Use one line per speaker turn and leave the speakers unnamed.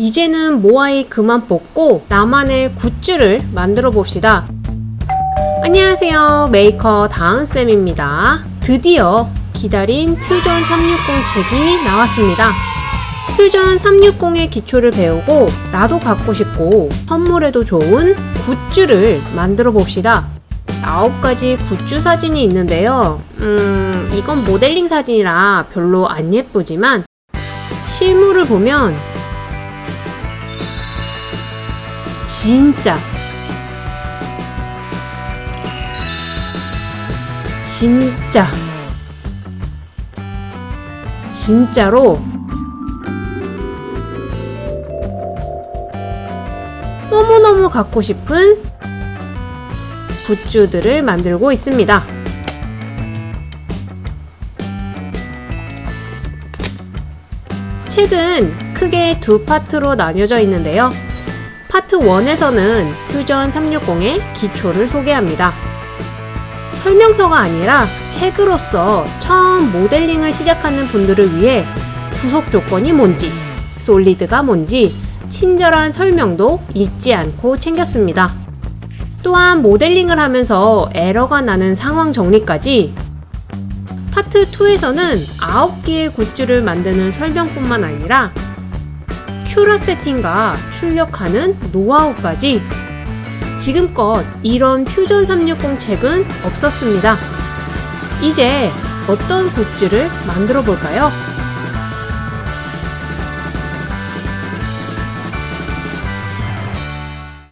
이제는 모아이 그만 뽑고 나만의 굿즈를 만들어 봅시다. 안녕하세요. 메이커 다은쌤입니다. 드디어 기다린 퓨전 360 책이 나왔습니다. 퓨전 360의 기초를 배우고 나도 갖고 싶고 선물에도 좋은 굿즈를 만들어 봅시다. 9가지 굿즈 사진이 있는데요. 음, 이건 모델링 사진이라 별로 안 예쁘지만 실물을 보면 진짜 진짜 진짜로 너무너무 갖고 싶은 굿즈들을 만들고 있습니다. 책은 크게 두 파트로 나뉘어져 있는데요. 파트 1에서는 퓨전 360의 기초를 소개합니다. 설명서가 아니라 책으로서 처음 모델링을 시작하는 분들을 위해 구속 조건이 뭔지, 솔리드가 뭔지 친절한 설명도 잊지 않고 챙겼습니다. 또한 모델링을 하면서 에러가 나는 상황 정리까지 파트 2에서는 9개의 굿즈를 만드는 설명뿐만 아니라 큐라 세팅과 출력하는 노하우까지 지금껏 이런 퓨전 360 책은 없었습니다. 이제 어떤 굿즈를 만들어 볼까요?